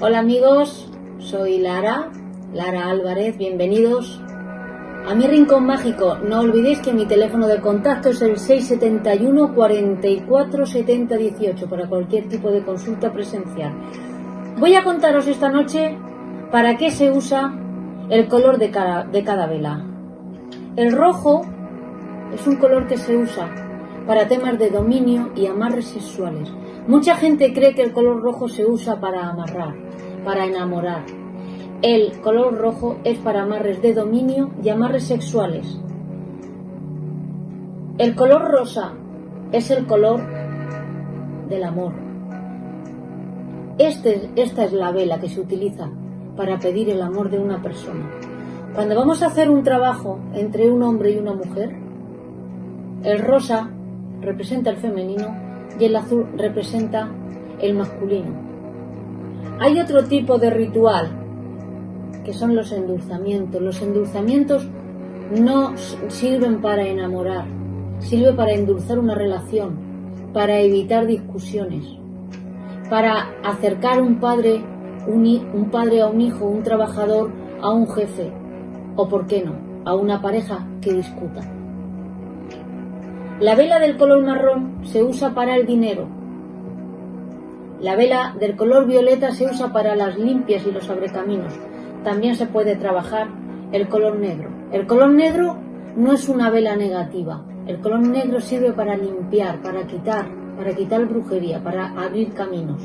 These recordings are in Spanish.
Hola amigos, soy Lara, Lara Álvarez, bienvenidos a mi rincón mágico. No olvidéis que mi teléfono de contacto es el 671 44 70 18 para cualquier tipo de consulta presencial. Voy a contaros esta noche para qué se usa el color de cada, de cada vela. El rojo es un color que se usa para temas de dominio y amarres sexuales. Mucha gente cree que el color rojo se usa para amarrar, para enamorar. El color rojo es para amarres de dominio y amarres sexuales. El color rosa es el color del amor. Este, esta es la vela que se utiliza para pedir el amor de una persona. Cuando vamos a hacer un trabajo entre un hombre y una mujer, el rosa representa el femenino y el azul representa el masculino. Hay otro tipo de ritual que son los endulzamientos. Los endulzamientos no sirven para enamorar, sirven para endulzar una relación, para evitar discusiones, para acercar un padre, un, un padre a un hijo, un trabajador a un jefe, o por qué no, a una pareja que discuta. La vela del color marrón se usa para el dinero. La vela del color violeta se usa para las limpias y los abrecaminos. También se puede trabajar el color negro. El color negro no es una vela negativa. El color negro sirve para limpiar, para quitar, para quitar brujería, para abrir caminos.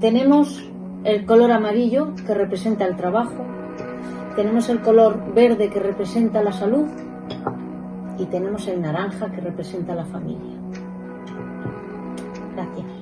Tenemos el color amarillo que representa el trabajo. Tenemos el color verde que representa la salud y tenemos el naranja que representa a la familia. Gracias.